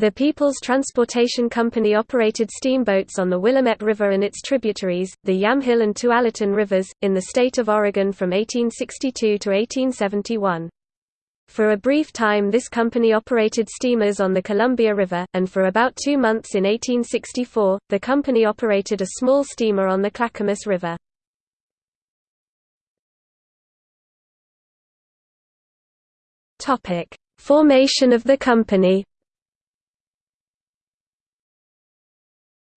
The People's Transportation Company operated steamboats on the Willamette River and its tributaries, the Yamhill and Tualatin Rivers, in the state of Oregon from 1862 to 1871. For a brief time this company operated steamers on the Columbia River, and for about two months in 1864, the company operated a small steamer on the Clackamas River. Formation of the company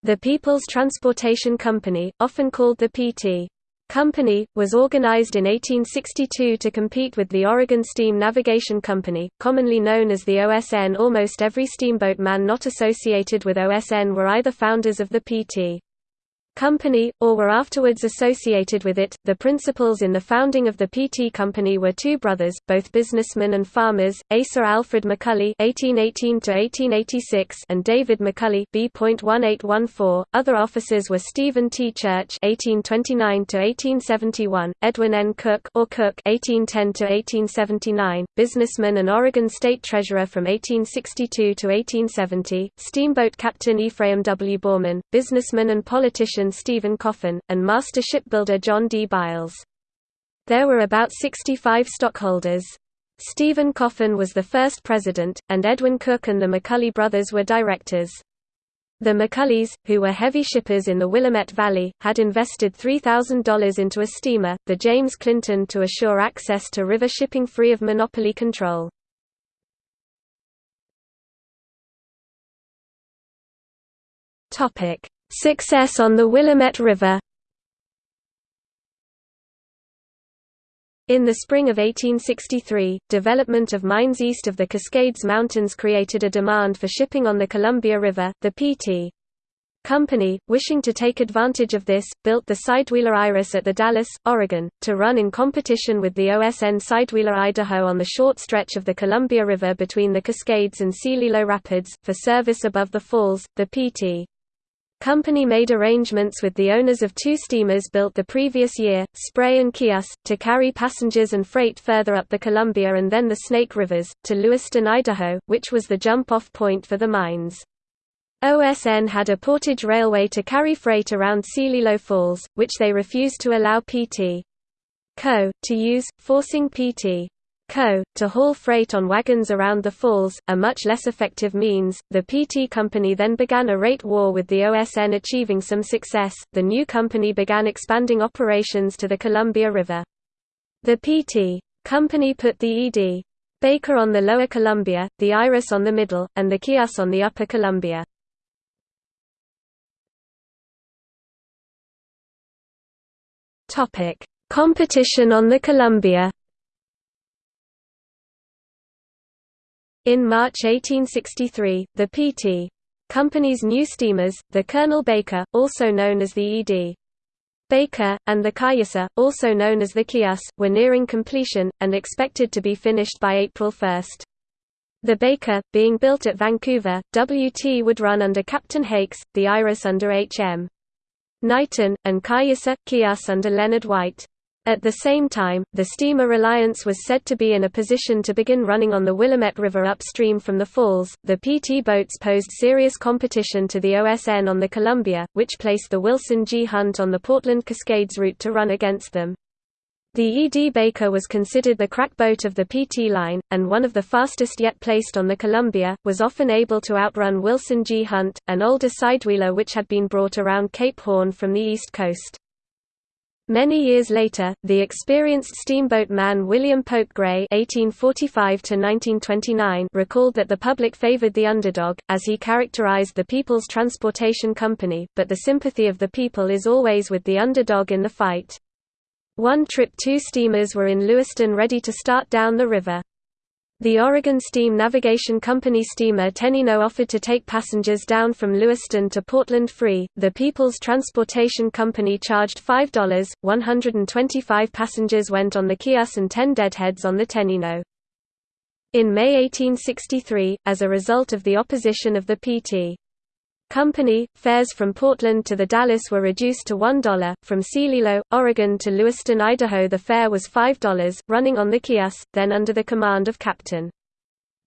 The People's Transportation Company, often called the PT. Company, was organized in 1862 to compete with the Oregon Steam Navigation Company, commonly known as the OSN. Almost every steamboat man not associated with OSN were either founders of the PT. Company, or were afterwards associated with it. The principals in the founding of the PT Company were two brothers, both businessmen and farmers, Asa Alfred McCully (1818–1886) and David McCully (B.1814). Other officers were Stephen T. Church (1829–1871), Edwin N. Cook or Cook (1810–1879), businessman and Oregon State Treasurer from 1862 to 1870, steamboat captain Ephraim W. Baughman, businessman and politician Stephen Coffin, and master shipbuilder John D. Biles. There were about 65 stockholders. Stephen Coffin was the first president, and Edwin Cook and the McCully brothers were directors. The McCullys, who were heavy shippers in the Willamette Valley, had invested $3,000 into a steamer, the James Clinton to assure access to river shipping free of monopoly control. Success on the Willamette River In the spring of 1863, development of mines east of the Cascades Mountains created a demand for shipping on the Columbia River. The P.T. Company, wishing to take advantage of this, built the Sidewheeler Iris at the Dalles, Oregon, to run in competition with the OSN Sidewheeler Idaho on the short stretch of the Columbia River between the Cascades and Celilo Rapids, for service above the falls. The P.T company made arrangements with the owners of two steamers built the previous year, Spray and Keeyus, to carry passengers and freight further up the Columbia and then the Snake Rivers, to Lewiston, Idaho, which was the jump-off point for the mines. OSN had a portage railway to carry freight around Celilo Falls, which they refused to allow PT. Co. to use, forcing PT. Co. to haul freight on wagons around the falls, a much less effective means. The PT company then began a rate war with the OSN achieving some success. The new company began expanding operations to the Columbia River. The PT company put the ED Baker on the lower Columbia, the Iris on the middle, and the Keeyus on the upper Columbia. Topic: Competition on the Columbia. In March 1863, the P.T. Company's new steamers, the Colonel Baker, also known as the E.D. Baker, and the Cayusa, also known as the Keeyus, were nearing completion, and expected to be finished by April 1. The Baker, being built at Vancouver, W.T. would run under Captain Hakes, the Iris under H.M. Knighton, and Cayusa, Keeyus under Leonard White. At the same time, the steamer Reliance was said to be in a position to begin running on the Willamette River upstream from the falls. The PT boats posed serious competition to the OSN on the Columbia, which placed the Wilson G. Hunt on the Portland Cascades route to run against them. The E.D. Baker was considered the crack boat of the PT line, and one of the fastest yet placed on the Columbia, was often able to outrun Wilson G. Hunt, an older sidewheeler which had been brought around Cape Horn from the east coast. Many years later, the experienced steamboat man William Pope Gray (1845–1929) recalled that the public favored the underdog, as he characterized the People's Transportation Company. But the sympathy of the people is always with the underdog in the fight. One trip, two steamers were in Lewiston ready to start down the river. The Oregon Steam Navigation Company steamer Tenino offered to take passengers down from Lewiston to Portland free. The People's Transportation Company charged $5. 125 passengers went on the Keeyus and 10 deadheads on the Tenino. In May 1863, as a result of the opposition of the PT. Company, fares from Portland to the Dalles were reduced to $1. From Celilo, Oregon to Lewiston, Idaho the fare was $5, running on the Kias, then under the command of Captain.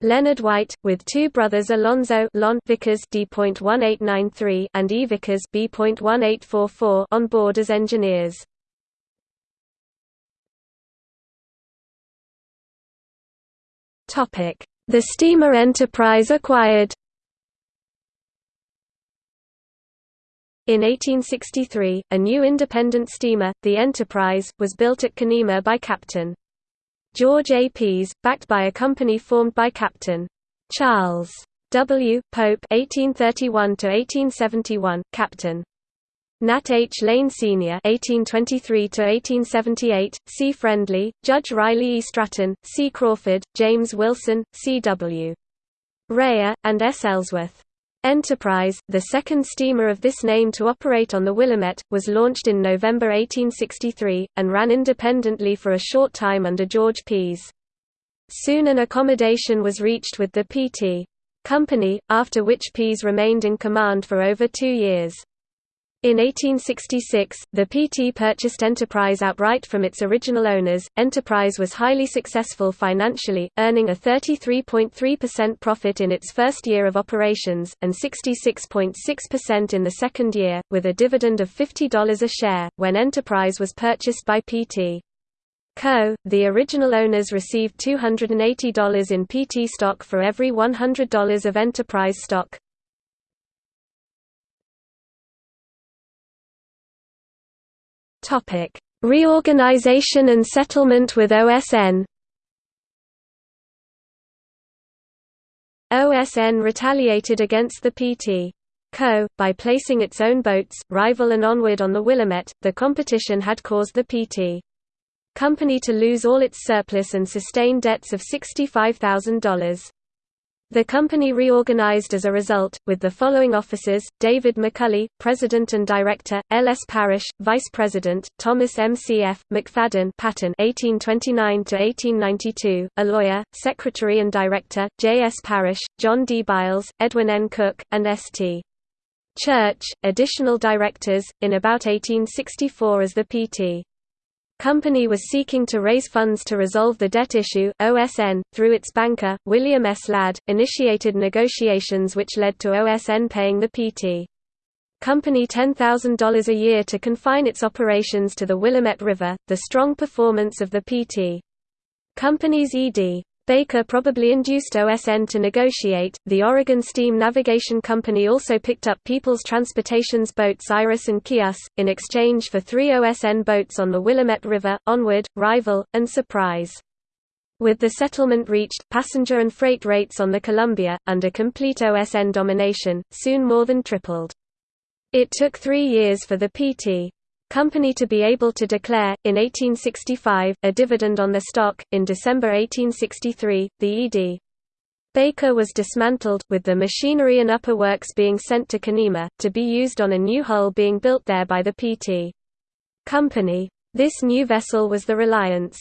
Leonard White, with two brothers Alonzo Lon Vickers D.1893 and E. Vickers B.1844 on board as engineers. The steamer Enterprise acquired In 1863, a new independent steamer, the Enterprise, was built at Canemah by Captain George A. Pease, backed by a company formed by Captain Charles W. Pope (1831–1871), Captain Nat H. Lane Sr. (1823–1878), C. Friendly, Judge Riley E. Stratton, C. Crawford, James Wilson, C. W. Rayer, and S. Ellsworth. Enterprise, the second steamer of this name to operate on the Willamette, was launched in November 1863, and ran independently for a short time under George Pease. Soon an accommodation was reached with the P.T. Company, after which Pease remained in command for over two years. In 1866, the PT purchased Enterprise outright from its original owners. Enterprise was highly successful financially, earning a 33.3% profit in its first year of operations, and 66.6% in the second year, with a dividend of $50 a share. When Enterprise was purchased by PT. Co., the original owners received $280 in PT stock for every $100 of Enterprise stock. Topic: Reorganization and settlement with OSN. OSN retaliated against the PT. Co. by placing its own boats, Rival and Onward on the Willamette. The competition had caused the PT. Company to lose all its surplus and sustain debts of $65,000. The company reorganized as a result, with the following officers, David McCully, President and Director, L. S. Parrish, Vice President, Thomas M. C. F. McFadden Patton 1829–1892, a lawyer, Secretary and Director, J. S. Parrish, John D. Biles, Edwin N. Cook, and S. T. Church, additional directors, in about 1864 as the P.T. Company was seeking to raise funds to resolve the debt issue. OSN, through its banker, William S. Ladd, initiated negotiations which led to OSN paying the PT. Company $10,000 a year to confine its operations to the Willamette River. The strong performance of the PT. Company's ED. Baker probably induced OSN to negotiate. The Oregon Steam Navigation Company also picked up People's Transportation's boats Iris and Chias, in exchange for three OSN boats on the Willamette River, Onward, Rival, and Surprise. With the settlement reached, passenger and freight rates on the Columbia, under complete OSN domination, soon more than tripled. It took three years for the PT company to be able to declare, in 1865, a dividend on the stock. In December 1863, the E.D. Baker was dismantled, with the machinery and upper works being sent to Canemah, to be used on a new hull being built there by the P.T. Company. This new vessel was the Reliance.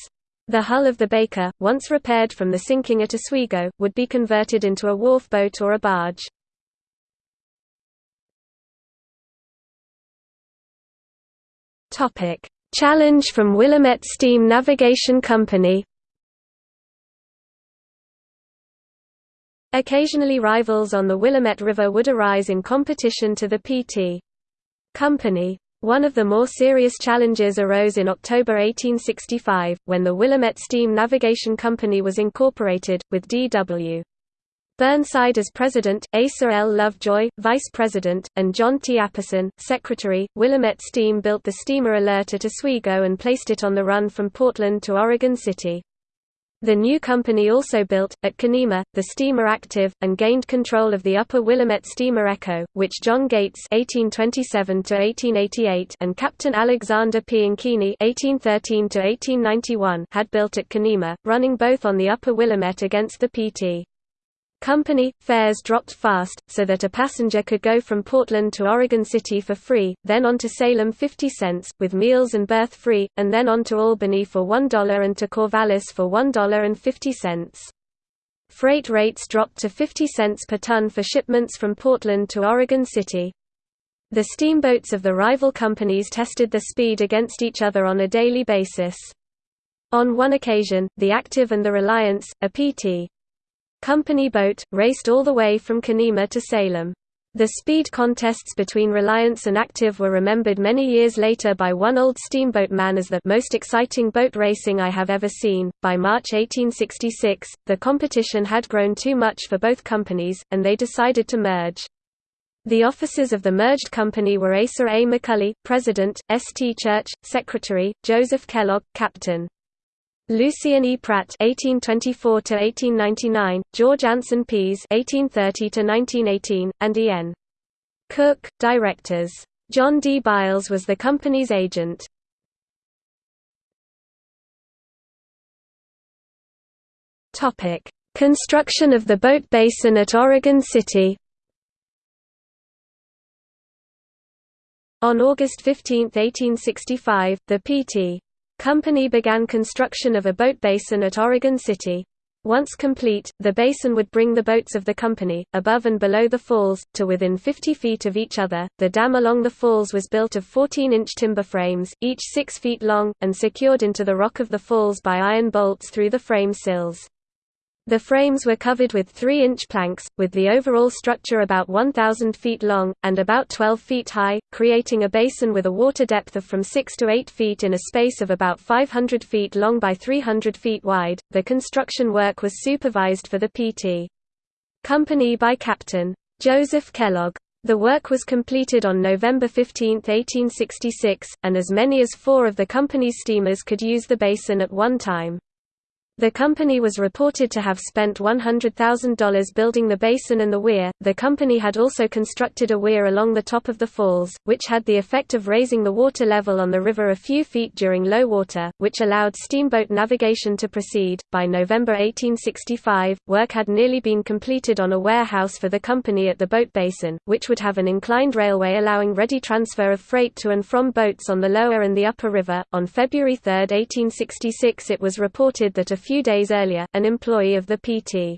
The hull of the Baker, once repaired from the sinking at Oswego, would be converted into a wharf boat or a barge. Topic: Challenge from Willamette Steam Navigation Company. Occasionally rivals on the Willamette River would arise in competition to the P.T. Company. One of the more serious challenges arose in October 1865, when the Willamette Steam Navigation Company was incorporated, with D.W. Burnside as president, Asa L. Lovejoy, vice president, and John T. Apperson, secretary. Willamette Steam built the steamer Alert at Oswego and placed it on the run from Portland to Oregon City. The new company also built, at Canemah, the steamer Active, and gained control of the upper Willamette steamer Echo, which John Gates (1827–1888) and Captain Alexander P. Ankeny (1813–1891) had built at Canemah, running both on the upper Willamette against the Pt. Company, fares dropped fast, so that a passenger could go from Portland to Oregon City for free, then on to Salem 50 cents, with meals and berth free, and then on to Albany for $1 and to Corvallis for $1.50. Freight rates dropped to 50 cents per ton for shipments from Portland to Oregon City. The steamboats of the rival companies tested the speed against each other on a daily basis. On one occasion, the Active and the Reliance, a PT, company boat, raced all the way from Canemah to Salem. The speed contests between Reliance and Active were remembered many years later by one old steamboat man as the most exciting boat racing I have ever seen. By March 1866, the competition had grown too much for both companies, and they decided to merge. The officers of the merged company were Asa A. McCully, President, S. T. Church, Secretary, Joseph Kellogg, Captain. Lucien E. Pratt (1824–1899), George Anson Pease (1830–1918), and E. N. Cook, directors. John D. Biles was the company's agent. Topic: Construction of the boat basin at Oregon City. On August 15, 1865, the P.T. Company began construction of a boat basin at Oregon City. Once complete, the basin would bring the boats of the company, above and below the falls, to within 50 feet of each other. The dam along the falls was built of 14 inch timber frames, each 6 feet long, and secured into the rock of the falls by iron bolts through the frame sills. The frames were covered with 3-inch planks, with the overall structure about 1,000 feet long, and about 12 feet high, creating a basin with a water depth of from 6 to 8 feet in a space of about 500 feet long by 300 feet wide. The construction work was supervised for the PT Company by Captain Joseph Kellogg. The work was completed on November 15, 1866, and as many as four of the company's steamers could use the basin at one time. The company was reported to have spent $100,000 building the basin and the weir. The company had also constructed a weir along the top of the falls, which had the effect of raising the water level on the river a few feet during low water, which allowed steamboat navigation to proceed. By November 1865, work had nearly been completed on a warehouse for the company at the boat basin, which would have an inclined railway allowing ready transfer of freight to and from boats on the lower and the upper river. On February 3, 1866, it was reported that a few days earlier, an employee of the P.T.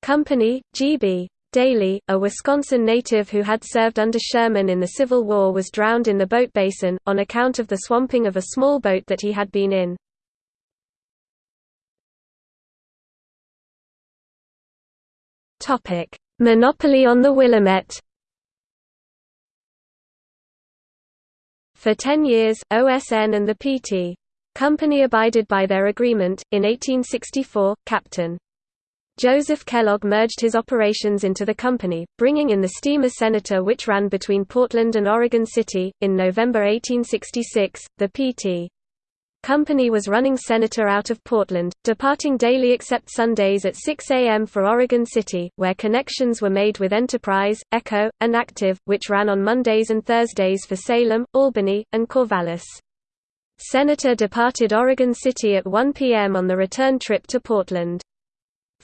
Company, G.B. Daly, a Wisconsin native who had served under Sherman in the Civil War was drowned in the boat basin, on account of the swamping of a small boat that he had been in. Monopoly on the Willamette For ten years, OSN and the P.T. Company abided by their agreement. In 1864, Captain Joseph Kellogg merged his operations into the company, bringing in the steamer Senator which ran between Portland and Oregon City. In November 1866, the P.T. Company was running Senator out of Portland, departing daily except Sundays at 6 a.m. for Oregon City, where connections were made with Enterprise, Echo, and Active, which ran on Mondays and Thursdays for Salem, Albany, and Corvallis. Senator departed Oregon City at 1 p.m. on the return trip to Portland.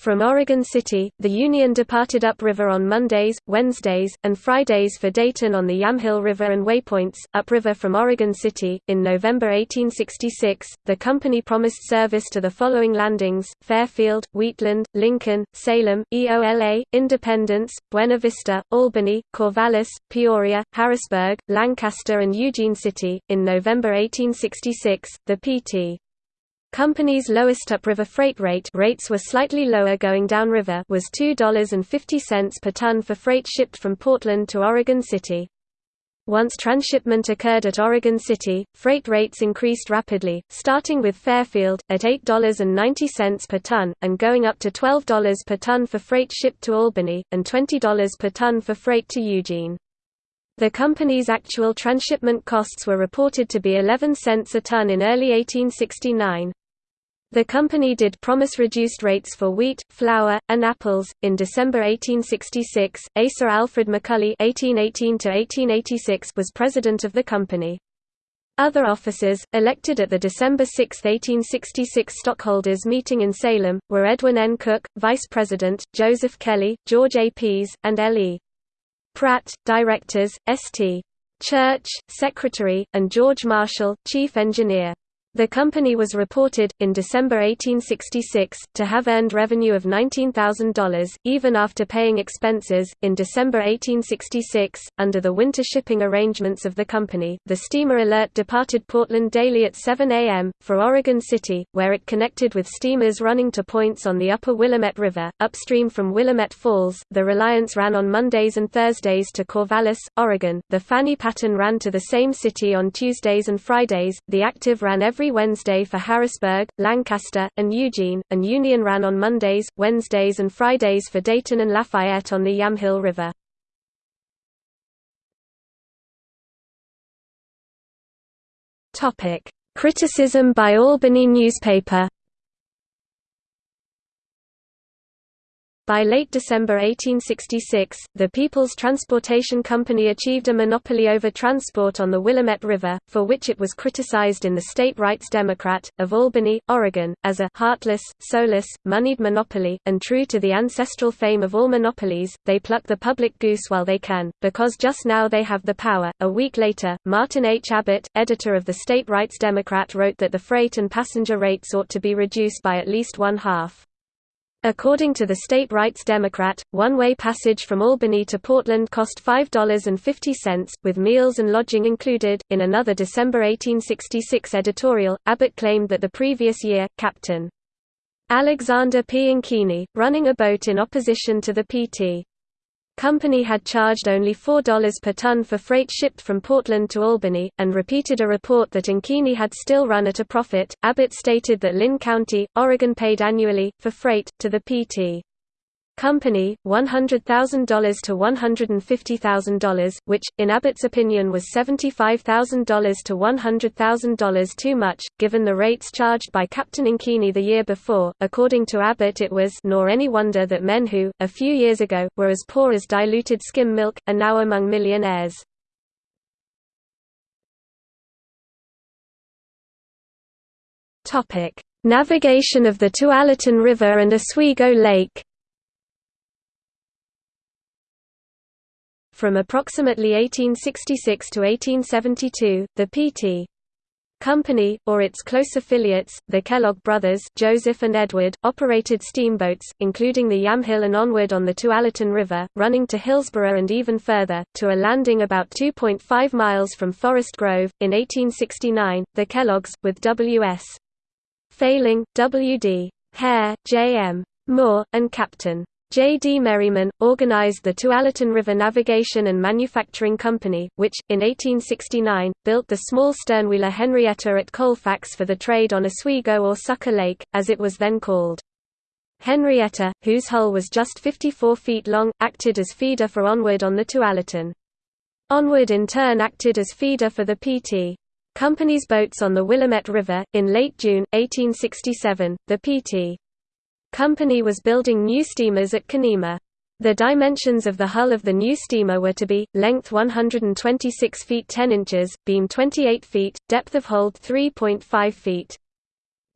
From Oregon City, the Union departed upriver on Mondays, Wednesdays, and Fridays for Dayton on the Yamhill River and waypoints, upriver from Oregon City. In November 1866, the company promised service to the following landings Fairfield, Wheatland, Lincoln, Salem, EOLA, Independence, Buena Vista, Albany, Corvallis, Peoria, Harrisburg, Lancaster, and Eugene City. In November 1866, the P.T. Company's lowest upriver freight rate rates were slightly lower going downriver was $2.50 per ton for freight shipped from Portland to Oregon City. Once transshipment occurred at Oregon City, freight rates increased rapidly, starting with Fairfield, at $8.90 per ton, and going up to $12 per ton for freight shipped to Albany, and $20 per ton for freight to Eugene. The company's actual transshipment costs were reported to be 11 cents a ton in early 1869. The company did promise reduced rates for wheat, flour, and apples. In December 1866, Asa Alfred McCully (1818–1886) was president of the company. Other officers, elected at the December 6, 1866 stockholders meeting in Salem, were Edwin N. Cook, vice president, Joseph Kelly, George A. Pease, and L. E. Pratt, directors, S. T. Church, secretary, and George Marshall, chief engineer. The company was reported, in December 1866, to have earned revenue of $19,000, even after paying expenses. In December 1866, under the winter shipping arrangements of the company, the steamer Alert departed Portland daily at 7 a.m., for Oregon City, where it connected with steamers running to points on the upper Willamette River. Upstream from Willamette Falls, the Reliance ran on Mondays and Thursdays to Corvallis, Oregon. The Fanny Patton ran to the same city on Tuesdays and Fridays. The Active ran every every Wednesday for Harrisburg, Lancaster, and Eugene, and Union ran on Mondays, Wednesdays and Fridays for Dayton and Lafayette on the Yamhill River. Criticism by Albany newspaper By late December 1866, the People's Transportation Company achieved a monopoly over transport on the Willamette River, for which it was criticized in the State Rights Democrat, of Albany, Oregon, as a «heartless, soulless, moneyed monopoly», and true to the ancestral fame of all monopolies, they pluck the public goose while they can, because just now they have the power. A week later, Martin H. Abbott, editor of the State Rights Democrat wrote that the freight and passenger rates ought to be reduced by at least one half. According to the State Rights Democrat, one-way passage from Albany to Portland cost $5.50, with meals and lodging included. In another December 1866 editorial, Abbott claimed that the previous year, Captain Alexander P. Ankeny, running a boat in opposition to the Pt company had charged only $4 per ton for freight shipped from Portland to Albany, and repeated a report that Ankeny had still run at a profit. Abbott stated that Linn County, Oregon paid annually, for freight, to the Pt. Company, $100,000 to $150,000, which, in Abbott's opinion was $75,000 to $100,000 too much, given the rates charged by Captain Ankeny the year before. According to Abbott it was nor any wonder that men who, a few years ago, were as poor as diluted skim milk, are now among millionaires. Navigation of the Tualatin River and Oswego Lake From approximately 1866 to 1872, the P.T. Company, or its close affiliates, the Kellogg brothers Joseph and Edward, operated steamboats, including the Yamhill and onward on the Tualatin River, running to Hillsboro and even further, to a landing about 2.5 miles from Forest Grove. In 1869, the Kelloggs, with W.S. Failing, W.D. Hare, J.M. Moore, and Captain J. D. Merriman, organized the Tualatin River Navigation and Manufacturing Company, which, in 1869, built the small sternwheeler Henrietta at Colfax for the trade on Oswego or Sucker Lake, as it was then called. Henrietta, whose hull was just 54 feet long, acted as feeder for Onward on the Tualatin. Onward in turn acted as feeder for the PT. Company's boats on the Willamette River. In late June, 1867, the PT. Company was building new steamers at Canemah. The dimensions of the hull of the new steamer were to be, length 126 feet 10 inches, beam 28 feet, depth of hold 3.5 feet.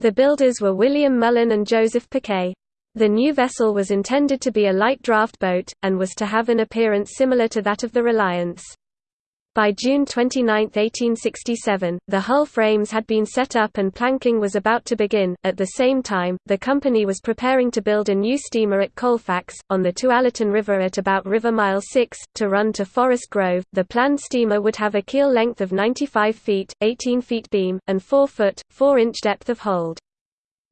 The builders were William Mullen and Joseph Paquet. The new vessel was intended to be a light draft boat, and was to have an appearance similar to that of the Reliance. By June 29, 1867, the hull frames had been set up and planking was about to begin. At the same time, the company was preparing to build a new steamer at Colfax, on the Tualatin River at about River Mile 6, to run to Forest Grove. The planned steamer would have a keel length of 95 feet, 18 feet beam, and 4 foot, 4 inch depth of hold.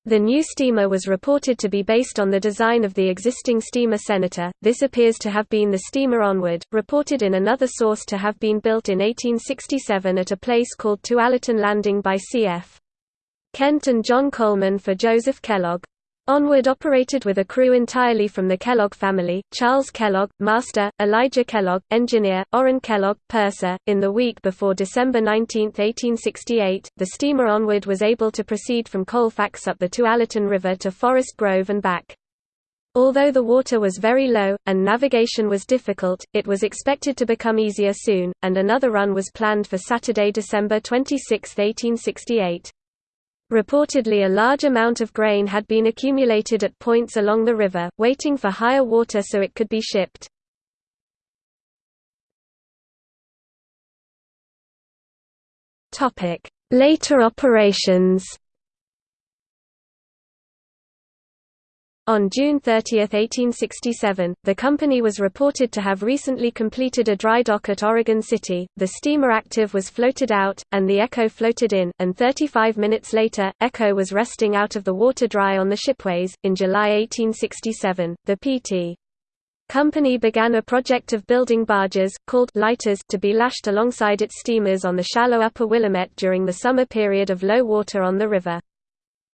The new steamer was reported to be based on the design of the existing steamer Senator. This appears to have been the steamer Onward, reported in another source to have been built in 1867 at a place called Tualatin Landing by C.F. Kent and John Coleman for Joseph Kellogg. Onward operated with a crew entirely from the Kellogg family, Charles Kellogg, master, Elijah Kellogg, engineer, Orrin Kellogg, purser. In the week before December 19, 1868, the steamer Onward was able to proceed from Colfax up the Tualatin River to Forest Grove and back. Although the water was very low, and navigation was difficult, it was expected to become easier soon, and another run was planned for Saturday, December 26, 1868. Reportedly a large amount of grain had been accumulated at points along the river, waiting for higher water so it could be shipped. Later operations On June 30, 1867, the company was reported to have recently completed a dry dock at Oregon City, the steamer Active was floated out, and the Echo floated in, and 35 minutes later, Echo was resting out of the water dry on the shipways. In July 1867, the P.T. Company began a project of building barges, called lighters, to be lashed alongside its steamers on the shallow upper Willamette during the summer period of low water on the river.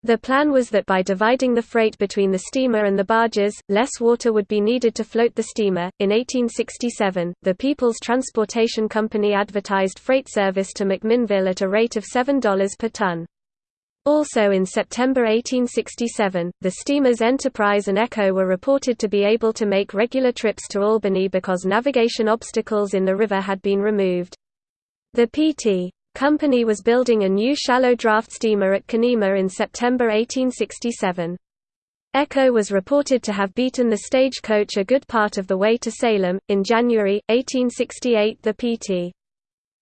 The plan was that by dividing the freight between the steamer and the barges, less water would be needed to float the steamer. In 1867, the People's Transportation Company advertised freight service to McMinnville at a rate of $7 per ton. Also in September 1867, the steamers Enterprise and Echo were reported to be able to make regular trips to Albany because navigation obstacles in the river had been removed. The P.T. Company was building a new shallow draft steamer at Canemah in September 1867. Echo was reported to have beaten the stagecoach a good part of the way to Salem. In January, 1868, the P.T.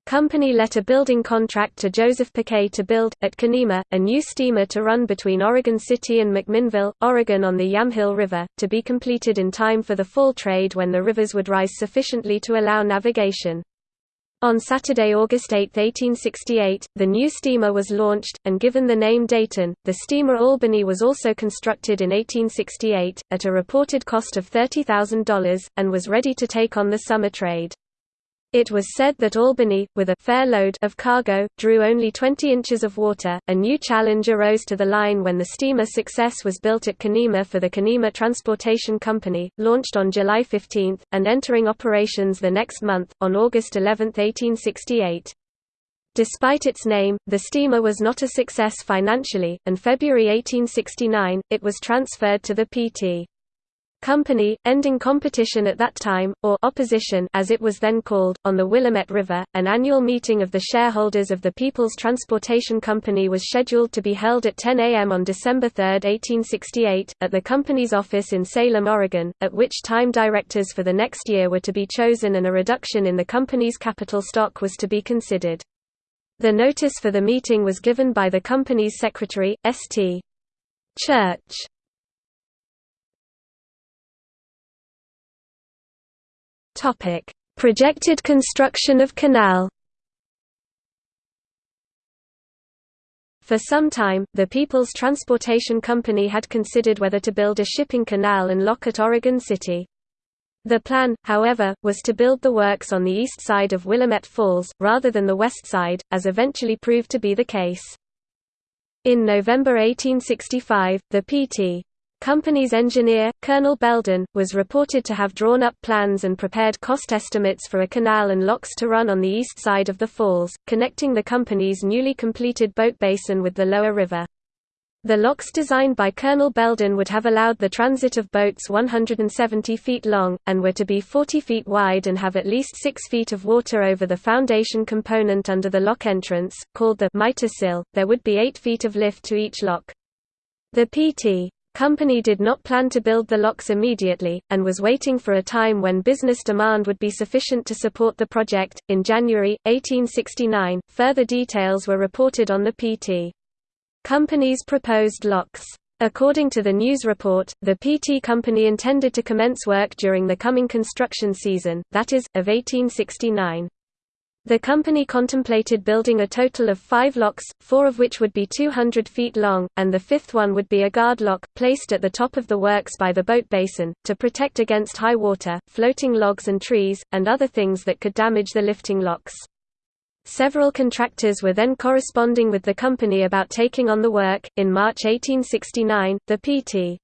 Company let a building contract to Joseph Paquet to build, at Canemah, a new steamer to run between Oregon City and McMinnville, Oregon on the Yamhill River, to be completed in time for the fall trade when the rivers would rise sufficiently to allow navigation. On Saturday, August 8, 1868, the new steamer was launched, and given the name Dayton. The steamer Albany was also constructed in 1868, at a reported cost of $30,000, and was ready to take on the summer trade. It was said that Albany, with a fair load of cargo, drew only 20 inches of water. A new challenge arose to the line when the steamer Success was built at Canemah for the Canemah Transportation Company, launched on July 15, and entering operations the next month, on August 11, 1868. Despite its name, the steamer was not a success financially, and February 1869, it was transferred to the P.T. Company, ending competition at that time, or opposition as it was then called, on the Willamette River. An annual meeting of the shareholders of the People's Transportation Company was scheduled to be held at 10 a.m. on December 3, 1868, at the company's office in Salem, Oregon, at which time directors for the next year were to be chosen and a reduction in the company's capital stock was to be considered. The notice for the meeting was given by the company's secretary, St. Church. Topic: Projected construction of canal. For some time, the People's Transportation Company had considered whether to build a shipping canal and lock at Oregon City. The plan, however, was to build the works on the east side of Willamette Falls, rather than the west side, as eventually proved to be the case. In November 1865, the P.T. Company's engineer, Colonel Belden, was reported to have drawn up plans and prepared cost estimates for a canal and locks to run on the east side of the falls, connecting the company's newly completed boat basin with the lower river. The locks designed by Colonel Belden would have allowed the transit of boats 170 feet long, and were to be 40 feet wide and have at least 6 feet of water over the foundation component under the lock entrance, called the miter sill. There would be 8 feet of lift to each lock. The PT Company did not plan to build the locks immediately, and was waiting for a time when business demand would be sufficient to support the project. In January, 1869, further details were reported on the PT. Company's proposed locks. According to the news report, the PT Company intended to commence work during the coming construction season, that is, of 1869. The company contemplated building a total of five locks, four of which would be 200 feet long, and the fifth one would be a guard lock, placed at the top of the works by the boat basin, to protect against high water, floating logs and trees, and other things that could damage the lifting locks. Several contractors were then corresponding with the company about taking on the work. In March 1869, the P.T.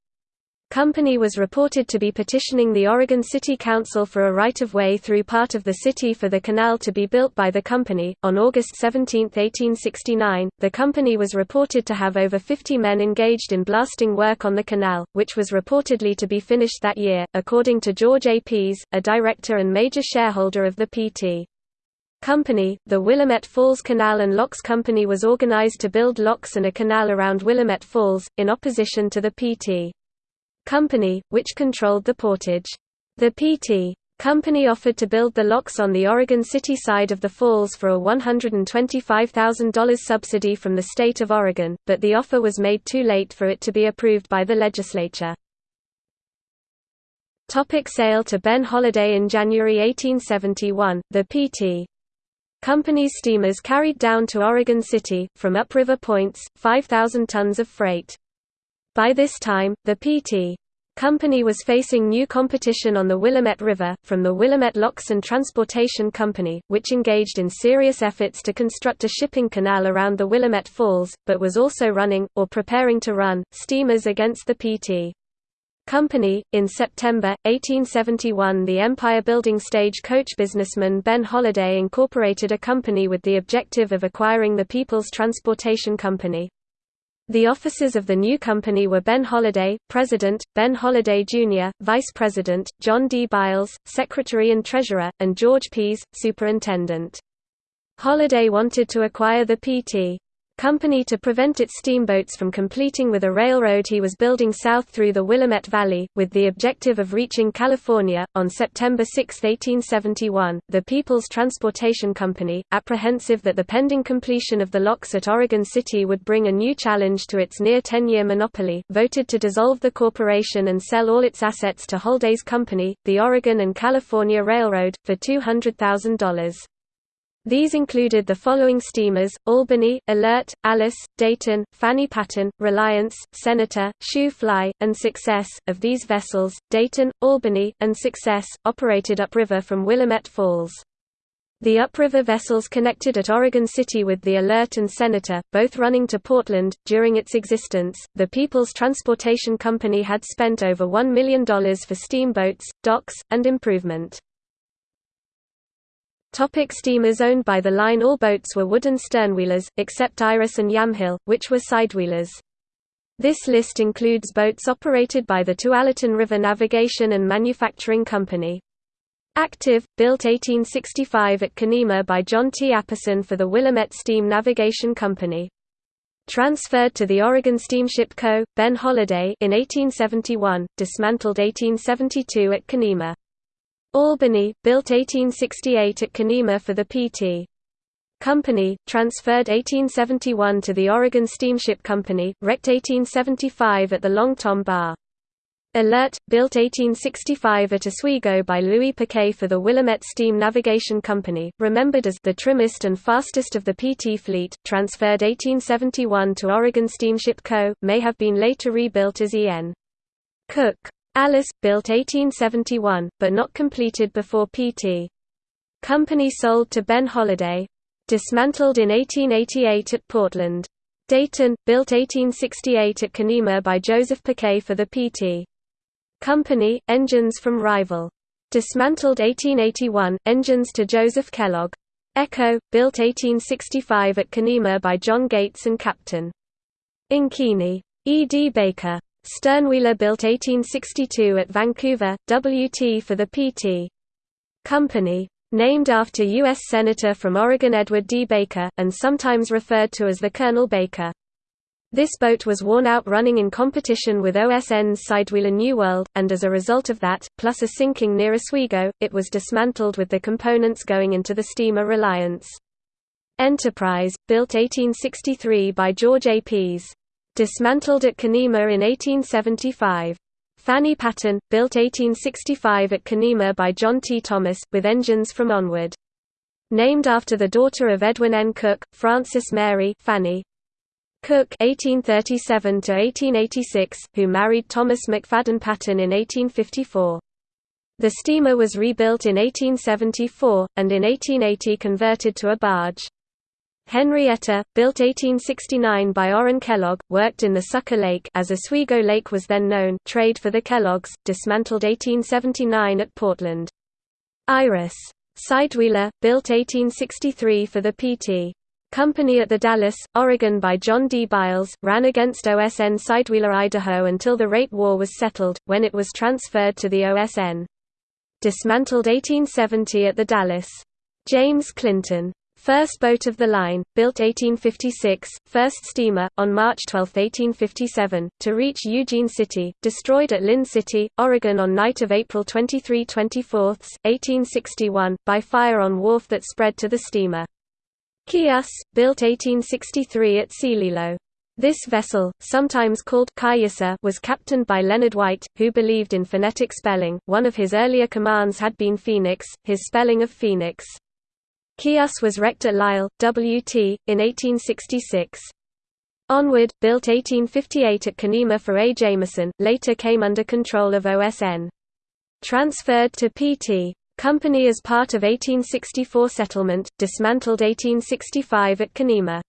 Company was reported to be petitioning the Oregon City Council for a right-of-way through part of the city for the canal to be built by the company. On August 17, 1869, the company was reported to have over 50 men engaged in blasting work on the canal, which was reportedly to be finished that year, according to George A. Pease, a director and major shareholder of the PT. Company, the Willamette Falls Canal and Locks Company was organized to build locks and a canal around Willamette Falls, in opposition to the PT. Company, which controlled the portage. The P.T. Company offered to build the locks on the Oregon City side of the falls for a $125,000 subsidy from the state of Oregon, but the offer was made too late for it to be approved by the legislature. Topic sale to Ben Holladay In January 1871, the P.T. Company's steamers carried down to Oregon City, from upriver points, 5,000 tons of freight. By this time, the P.T. Company was facing new competition on the Willamette River, from the Willamette Locks and Transportation Company, which engaged in serious efforts to construct a shipping canal around the Willamette Falls, but was also running, or preparing to run, steamers against the P.T. Company. In September, 1871 the Empire Building Stage coach businessman Ben Holladay incorporated a company with the objective of acquiring the People's Transportation Company. The officers of the new company were Ben Holladay, President, Ben Holladay Jr., Vice President, John D. Biles, Secretary and Treasurer, and George Pease, Superintendent. Holladay wanted to acquire the P.T company to prevent its steamboats from completing with a railroad he was building south through the Willamette Valley, with the objective of reaching California. On September 6, 1871, the People's Transportation Company, apprehensive that the pending completion of the locks at Oregon City would bring a new challenge to its near 10 year monopoly, voted to dissolve the corporation and sell all its assets to Holladay's company, the Oregon and California Railroad, for $200,000. These included the following steamers, Albany, Alert, Alice, Dayton, Fanny Patton, Reliance, Senator, Shoe Fly, and Success. Of these vessels, Dayton, Albany, and Success, operated upriver from Willamette Falls. The upriver vessels connected at Oregon City with the Alert and Senator, both running to Portland. During its existence, the People's Transportation Company had spent over $1 million for steamboats, docks, and improvement. Topic steamers owned by the line All boats were wooden sternwheelers, except Iris and Yamhill, which were sidewheelers. This list includes boats operated by the Tualatin River Navigation and Manufacturing Company. Active, built 1865 at Canemah by John T. Apperson for the Willamette Steam Navigation Company. Transferred to the Oregon Steamship Co., Ben Holladay in 1871, dismantled 1872 at Canemah. Albany, built 1868 at Canemah for the P.T. Company, transferred 1871 to the Oregon Steamship Company, wrecked 1875 at the Long Tom Bar. Alert, built 1865 at Oswego by Louis Paquet for the Willamette Steam Navigation Company, remembered as the trimmest and fastest of the PT fleet, transferred 1871 to Oregon Steamship Co., may have been later rebuilt as E.N. Cook. Alice, built 1871, but not completed before Pt. Company sold to Ben Holladay. Dismantled in 1888 at Portland. Dayton, built 1868 at Canemah by Joseph Paquet for the Pt. Company, engines from Rival. Dismantled 1881, engines to Joseph Kellogg. Echo, built 1865 at Canemah by John Gates and Captain. Ankeny. E. D. Baker. Sternwheeler built 1862 at Vancouver, WT for the PT. Company. Named after U.S. Senator from Oregon Edward D. Baker, and sometimes referred to as the Colonel Baker. This boat was worn out running in competition with OSN's Sidewheeler New World, and as a result of that, plus a sinking near Oswego, it was dismantled with the components going into the steamer Reliance. Enterprise, built 1863 by George A. Pease. Dismantled at Canemah in 1875. Fanny Patton, built 1865 at Canemah by John T. Thomas, with engines from Onward. Named after the daughter of Edwin N. Cook, Frances Mary Fanny. Cook (1837–1886), who married Thomas McFadden Patton in 1854. The steamer was rebuilt in 1874, and in 1880 converted to a barge. Henrietta, built 1869 by Orrin Kellogg, worked in the Sucker Lake as Oswego Lake was then known trade for the Kelloggs, dismantled 1879 at Portland. Iris. Sidewheeler, built 1863 for the P.T. Company at the Dalles, Oregon by John D. Biles, ran against OSN Sidewheeler Idaho until the rate war was settled, when it was transferred to the OSN. Dismantled 1870 at the Dalles. James Clinton. First boat of the line, built 1856, first steamer, on March 12, 1857, to reach Eugene City, destroyed at Linn City, Oregon on night of April 23–24, 1861, by fire on wharf that spread to the steamer. Kias, built 1863 at Celilo. This vessel, sometimes called Cayusa, was captained by Leonard White, who believed in phonetic spelling. One of his earlier commands had been Phoenix, his spelling of Phoenix. Chias was wrecked at Lisle, WT, in 1866. Onward, built 1858 at Canemah for A. Jameson, later came under control of OSN. Transferred to PT. Company as part of 1864 settlement, dismantled 1865 at Canemah.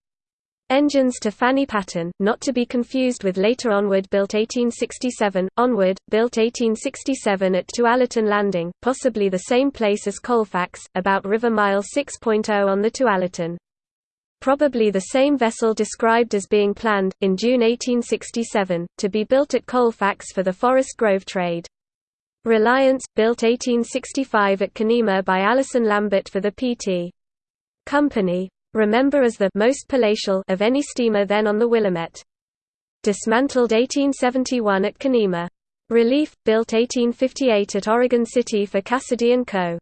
Engines to Fanny Patton, not to be confused with later Onward built 1867, Onward, built 1867 at Tualatin Landing, possibly the same place as Colfax, about river mile 6.0 on the Tualatin. Probably the same vessel described as being planned, in June 1867, to be built at Colfax for the Forest Grove trade. Reliance, built 1865 at Canemah by Allison Lambert for the PT. Company, Remember as the most palatial of any steamer then on the Willamette. Dismantled 1871 at Canemah. Relief, built 1858 at Oregon City for Cassidy & Co.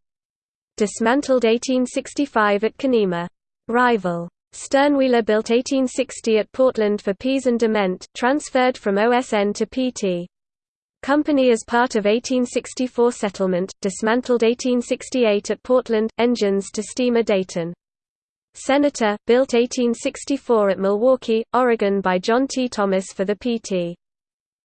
Dismantled 1865 at Canemah. Rival. Sternwheeler built 1860 at Portland for Pease and Dement, transferred from OSN to PT. Company as part of 1864 settlement, dismantled 1868 at Portland, engines to steamer Dayton. Senator, built 1864 at Milwaukie, Oregon by John T. Thomas for the PT.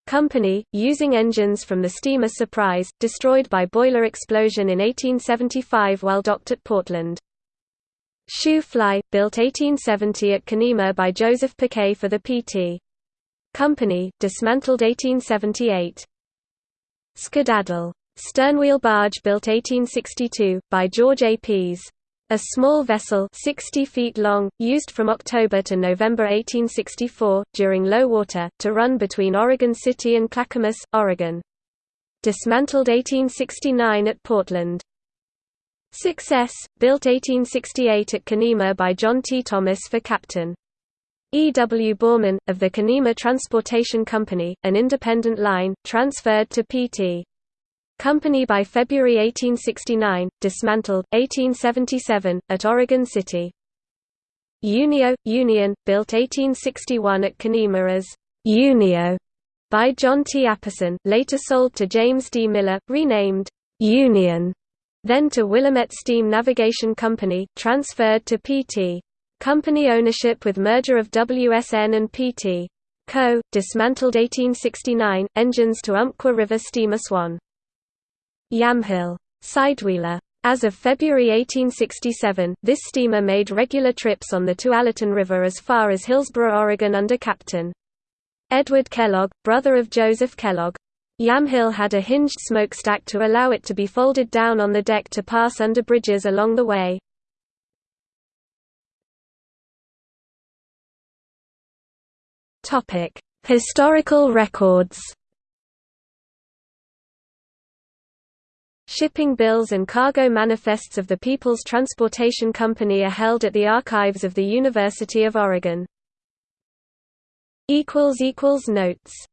Company, using engines from the steamer Surprise, destroyed by boiler explosion in 1875 while docked at Portland. Shoe Fly, built 1870 at Canemah by Joseph Paquet for the PT. Company, dismantled 1878. Skedaddle. Sternwheel barge built 1862, by George A. Pease. A small vessel 60 feet long, used from October to November 1864, during low water, to run between Oregon City and Clackamas, Oregon. Dismantled 1869 at Portland. Success, built 1868 at Canemah by John T. Thomas for Captain. E. W. Baughman, of the Canemah Transportation Company, an independent line, transferred to P.T. Company by February 1869, dismantled, 1877, at Oregon City. Unio, Union, built 1861 at Canemah as Unio by John T. Apperson, later sold to James D. Miller, renamed Union, then to Willamette Steam Navigation Company, transferred to PT. Company ownership with merger of WSN and PT. Co., dismantled 1869, engines to Umpqua River steamer Swan. Yamhill. Sidewheeler. As of February 1867, this steamer made regular trips on the Tualatin River as far as Hillsboro, Oregon under Captain Edward Kellogg, brother of Joseph Kellogg. Yamhill had a hinged smokestack to allow it to be folded down on the deck to pass under bridges along the way. Historical records Shipping bills and cargo manifests of the People's Transportation Company are held at the archives of the University of Oregon. Notes